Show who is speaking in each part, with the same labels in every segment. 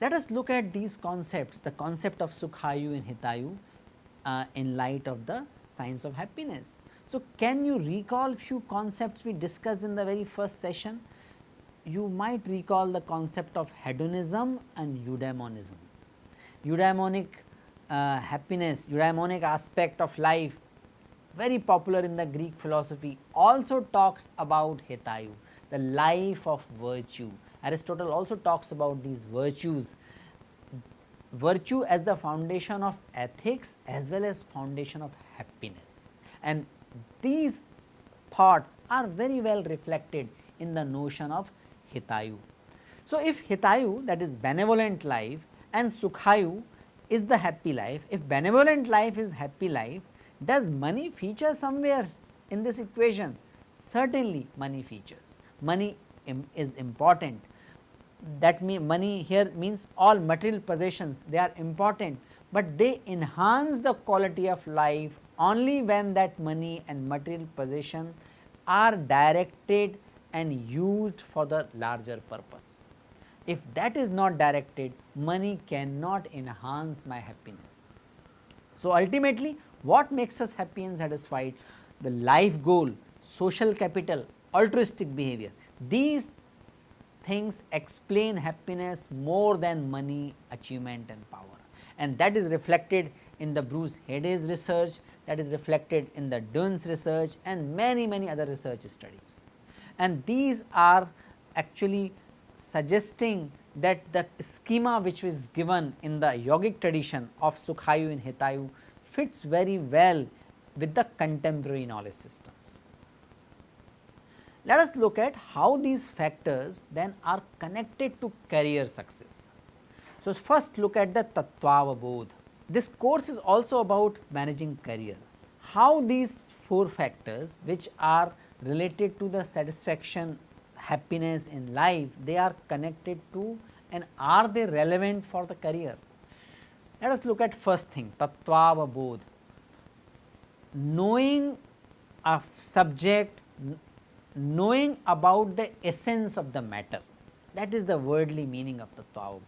Speaker 1: Let us look at these concepts, the concept of Sukhayu and Hitayu uh, in light of the science of happiness. So, can you recall few concepts we discussed in the very first session? You might recall the concept of hedonism and eudaimonism. Eudaimonic uh, happiness, eudaimonic aspect of life very popular in the Greek philosophy also talks about Hitayu, the life of virtue. Aristotle also talks about these virtues, virtue as the foundation of ethics as well as foundation of happiness. And these thoughts are very well reflected in the notion of Hitayu. So, if Hitayu that is benevolent life and Sukhayu is the happy life, if benevolent life is happy life, does money feature somewhere in this equation? Certainly money features, money Im is important. That mean money here means all material possessions they are important, but they enhance the quality of life only when that money and material possession are directed and used for the larger purpose. If that is not directed, money cannot enhance my happiness. So, ultimately what makes us happy and satisfied? The life goal, social capital, altruistic behavior, these things explain happiness more than money, achievement and power and that is reflected in the Bruce Headey's research, that is reflected in the Dunn's research and many many other research studies. And these are actually suggesting that the schema which was given in the yogic tradition of Sukhayu and Hitayu fits very well with the contemporary knowledge systems. Let us look at how these factors then are connected to career success. So, first look at the Tattvavabodh. This course is also about managing career. How these four factors which are related to the satisfaction, happiness in life, they are connected to and are they relevant for the career. Let us look at first thing Tattvavabodh. Knowing a subject, knowing about the essence of the matter that is the worldly meaning of Tattvavabodh.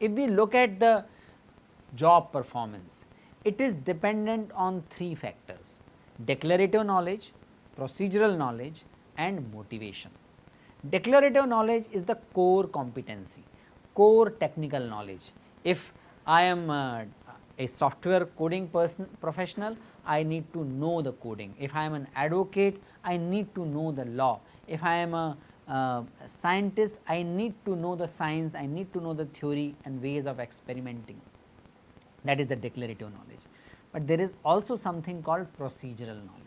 Speaker 1: If we look at the job performance, it is dependent on three factors declarative knowledge, procedural knowledge and motivation. Declarative knowledge is the core competency, core technical knowledge. If I am uh, a software coding person professional, I need to know the coding. If I am an advocate, I need to know the law. If I am a uh, scientist, I need to know the science, I need to know the theory and ways of experimenting that is the declarative knowledge. But there is also something called procedural knowledge.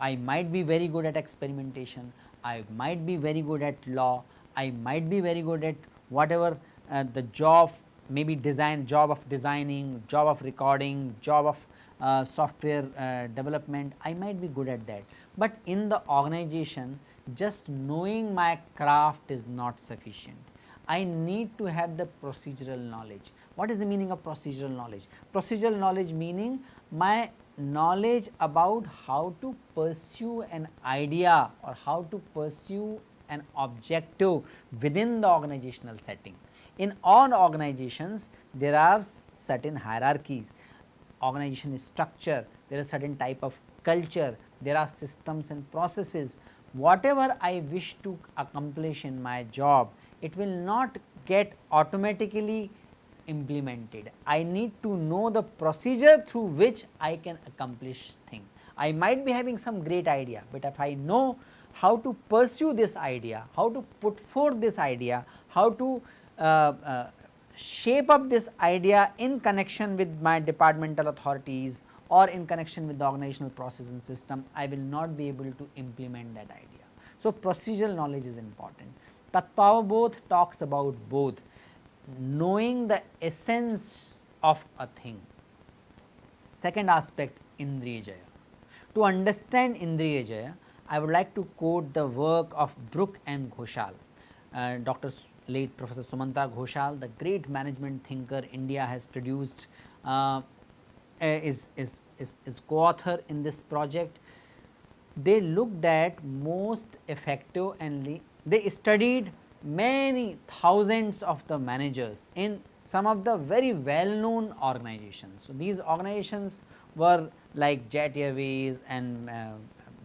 Speaker 1: I might be very good at experimentation, I might be very good at law, I might be very good at whatever uh, the job maybe design job of designing, job of recording, job of uh, software uh, development, I might be good at that. But in the organization just knowing my craft is not sufficient. I need to have the procedural knowledge. What is the meaning of procedural knowledge? Procedural knowledge meaning my knowledge about how to pursue an idea or how to pursue an objective within the organizational setting. In all organizations, there are certain hierarchies, organization structure, there is certain type of culture, there are systems and processes. Whatever I wish to accomplish in my job, it will not get automatically implemented. I need to know the procedure through which I can accomplish thing. I might be having some great idea, but if I know how to pursue this idea, how to put forth this idea, how to uh, uh, shape up this idea in connection with my departmental authorities or in connection with the organizational process and system, I will not be able to implement that idea. So, procedural knowledge is important. Tattvavabodh talks about both knowing the essence of a thing. Second aspect Indriyajaya. To understand Indriyajaya, I would like to quote the work of Bruch and Ghoshal. uh, Dr. late Professor Sumantra Ghoshal, the great management thinker India has produced uh, is, is, is, is co-author in this project. They looked at most effective and they studied many thousands of the managers in some of the very well known organizations. So, these organizations were like Jet Airways and uh,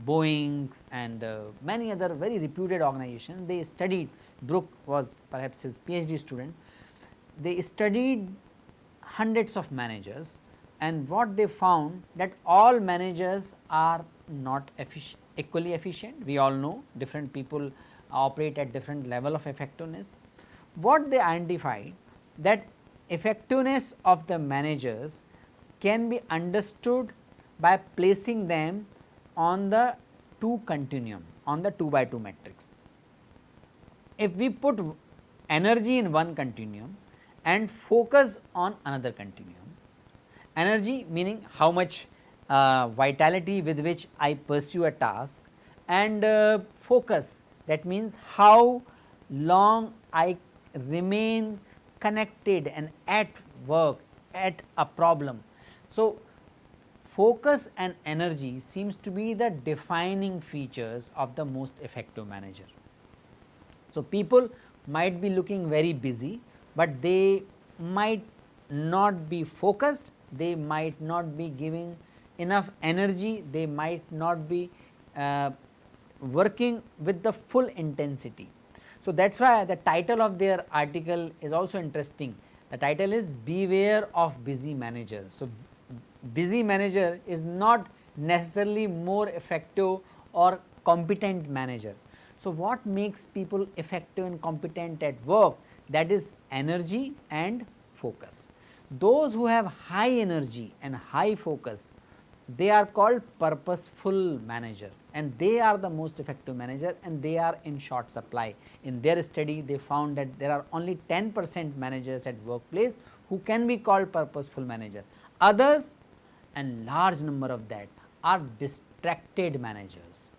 Speaker 1: Boeings and uh, many other very reputed organizations. They studied, Bruch was perhaps his PhD student, they studied hundreds of managers and what they found that all managers are not equally efficient. We all know different people operate at different level of effectiveness. What they identified that effectiveness of the managers can be understood by placing them on the 2 continuum on the 2 by 2 matrix. If we put energy in one continuum and focus on another continuum, energy meaning how much uh, vitality with which I pursue a task and uh, focus that means how long I remain connected and at work at a problem. So, focus and energy seems to be the defining features of the most effective manager. So, people might be looking very busy, but they might not be focused, they might not be giving enough energy, they might not be uh, working with the full intensity. So, that is why the title of their article is also interesting. The title is beware of busy manager. So, busy manager is not necessarily more effective or competent manager. So, what makes people effective and competent at work that is energy and focus. Those who have high energy and high focus they are called purposeful manager and they are the most effective manager and they are in short supply. In their study they found that there are only 10 percent managers at workplace who can be called purposeful manager. Others and large number of that are distracted managers.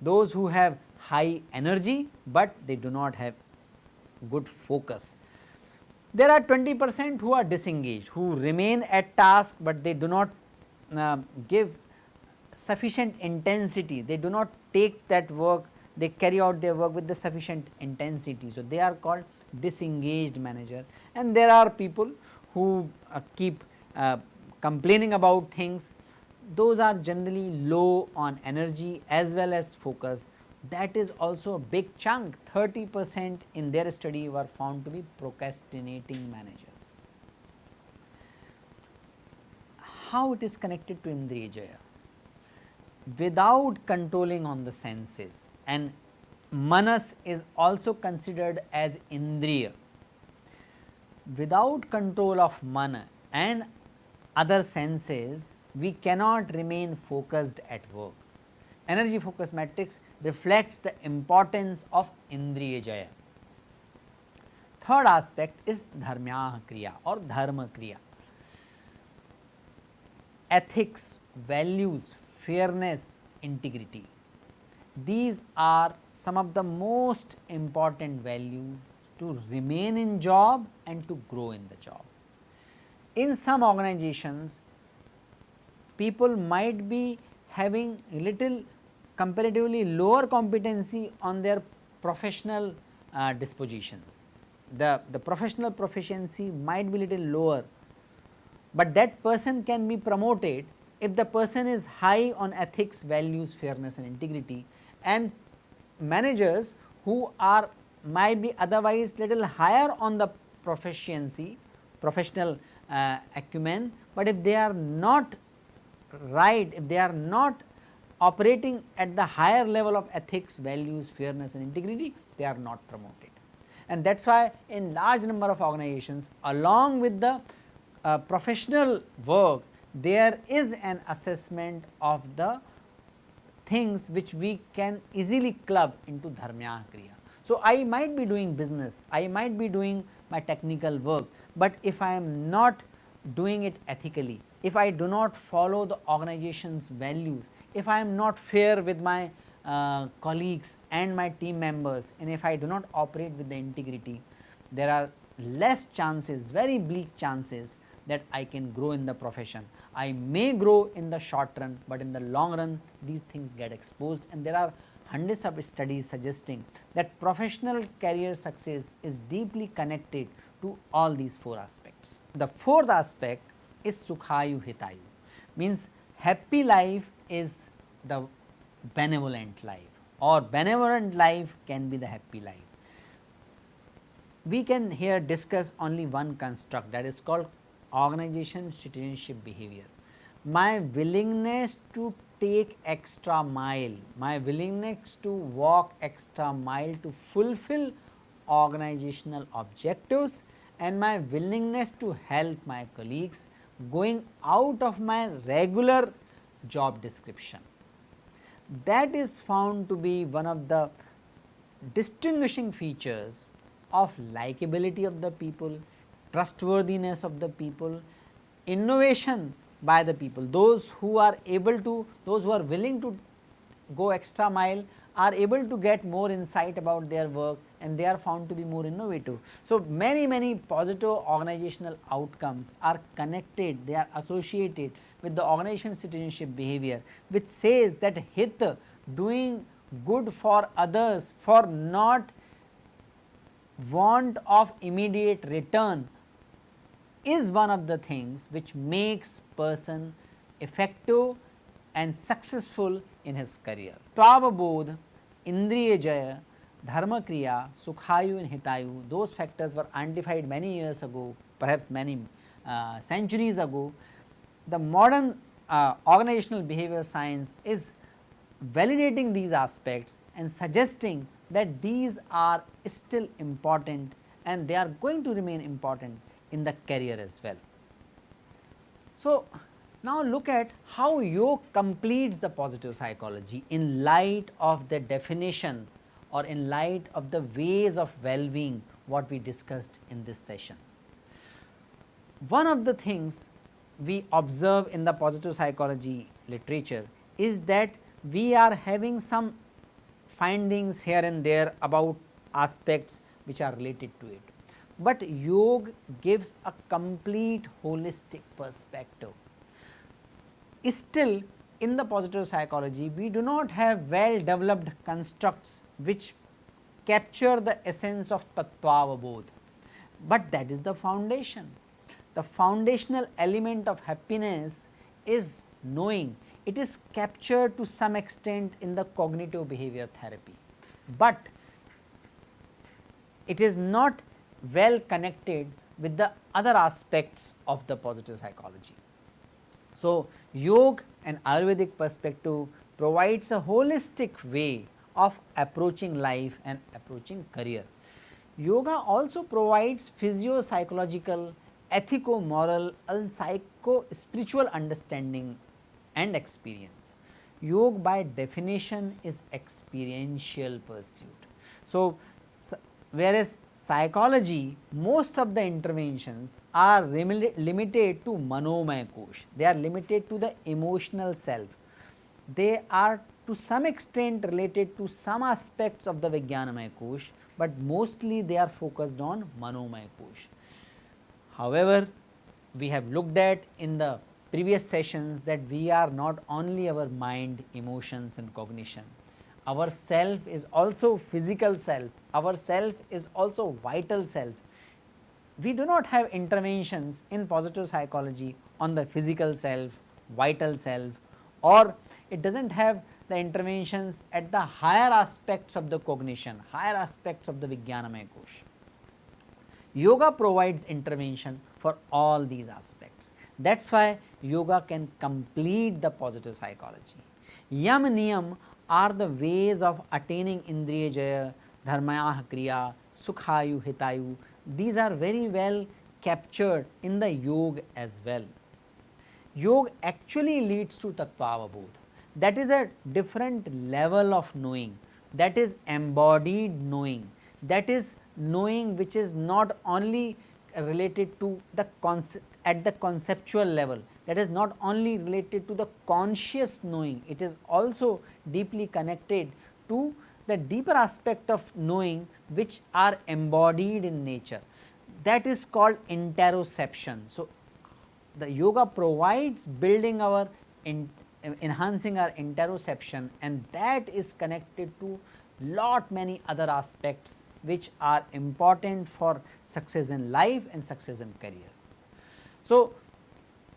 Speaker 1: Those who have high energy, but they do not have good focus. There are 20 percent who are disengaged, who remain at task, but they do not uh, give sufficient intensity, they do not take that work, they carry out their work with the sufficient intensity. So, they are called disengaged manager and there are people who uh, keep uh, complaining about things, those are generally low on energy as well as focus. That is also a big chunk 30 percent in their study were found to be procrastinating managers. how it is connected to Indriyajaya without controlling on the senses and manas is also considered as indriya. Without control of mana and other senses we cannot remain focused at work. Energy focus matrix reflects the importance of Indriya Jaya. Third aspect is Dharmya Kriya or Dharma Kriya ethics, values, fairness, integrity. These are some of the most important values to remain in job and to grow in the job. In some organizations, people might be having little comparatively lower competency on their professional uh, dispositions. The, the professional proficiency might be little lower but that person can be promoted if the person is high on ethics, values, fairness and integrity and managers who are might be otherwise little higher on the proficiency, professional uh, acumen, but if they are not right, if they are not operating at the higher level of ethics, values, fairness and integrity, they are not promoted. And that is why in large number of organizations along with the uh, professional work there is an assessment of the things which we can easily club into dharmya kriya. So, I might be doing business, I might be doing my technical work, but if I am not doing it ethically, if I do not follow the organization's values, if I am not fair with my uh, colleagues and my team members and if I do not operate with the integrity, there are less chances, very bleak chances that I can grow in the profession. I may grow in the short run, but in the long run these things get exposed and there are hundreds of studies suggesting that professional career success is deeply connected to all these four aspects. The fourth aspect is Sukhayu Hitayu means happy life is the benevolent life or benevolent life can be the happy life. We can here discuss only one construct that is called organization citizenship behavior. My willingness to take extra mile, my willingness to walk extra mile to fulfill organizational objectives and my willingness to help my colleagues going out of my regular job description. That is found to be one of the distinguishing features of likability of the people, trustworthiness of the people, innovation by the people, those who are able to, those who are willing to go extra mile are able to get more insight about their work and they are found to be more innovative. So, many many positive organizational outcomes are connected, they are associated with the organization citizenship behavior which says that hit doing good for others for not want of immediate return is one of the things which makes person effective and successful in his career. Tattvavabodh, Indriya Jaya, Dharma Kriya, Sukhayu and Hitayu those factors were identified many years ago perhaps many uh, centuries ago. The modern uh, organizational behavior science is validating these aspects and suggesting that these are still important and they are going to remain important in the career as well. So, now look at how yoga completes the positive psychology in light of the definition or in light of the ways of well-being what we discussed in this session. One of the things we observe in the positive psychology literature is that we are having some findings here and there about aspects which are related to it. But yoga gives a complete holistic perspective. Still in the positive psychology we do not have well developed constructs which capture the essence of tattva but that is the foundation. The foundational element of happiness is knowing it is captured to some extent in the cognitive behavior therapy, but it is not well connected with the other aspects of the positive psychology. So, yoga and Ayurvedic perspective provides a holistic way of approaching life and approaching career. Yoga also provides physio psychological, ethico moral and psycho spiritual understanding and experience. Yoga by definition is experiential pursuit. So, whereas psychology most of the interventions are limited to manomaya kosh, they are limited to the emotional self. They are to some extent related to some aspects of the Vijnanamaya kosh, but mostly they are focused on manomaya kosh. However, we have looked at in the previous sessions that we are not only our mind, emotions and cognition. Our self is also physical self, our self is also vital self. We do not have interventions in positive psychology on the physical self, vital self or it does not have the interventions at the higher aspects of the cognition, higher aspects of the Vijnanamaya Kosh. Yoga provides intervention for all these aspects. That is why yoga can complete the positive psychology. Yam niyam are the ways of attaining indriya jaya, dharmaya kriya, sukhayu, hitayu. These are very well captured in the yoga as well. Yoga actually leads to tattvavabodh. That is a different level of knowing, that is embodied knowing, that is knowing which is not only related to the at the conceptual level that is not only related to the conscious knowing, it is also deeply connected to the deeper aspect of knowing which are embodied in nature that is called interoception. So, the yoga provides building our in, enhancing our interoception and that is connected to lot many other aspects which are important for success in life and success in career. So,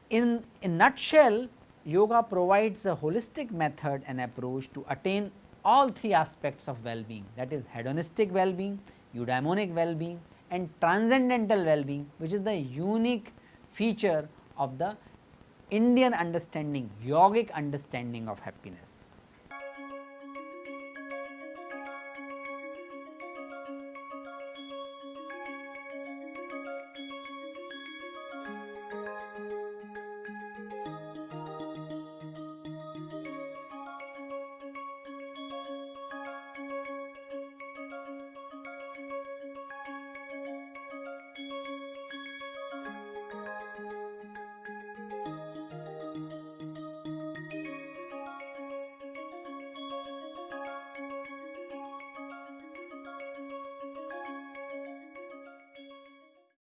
Speaker 1: in a nutshell yoga provides a holistic method and approach to attain all three aspects of well-being that is hedonistic well-being, eudaimonic well-being and transcendental well-being which is the unique feature of the Indian understanding, yogic understanding of happiness.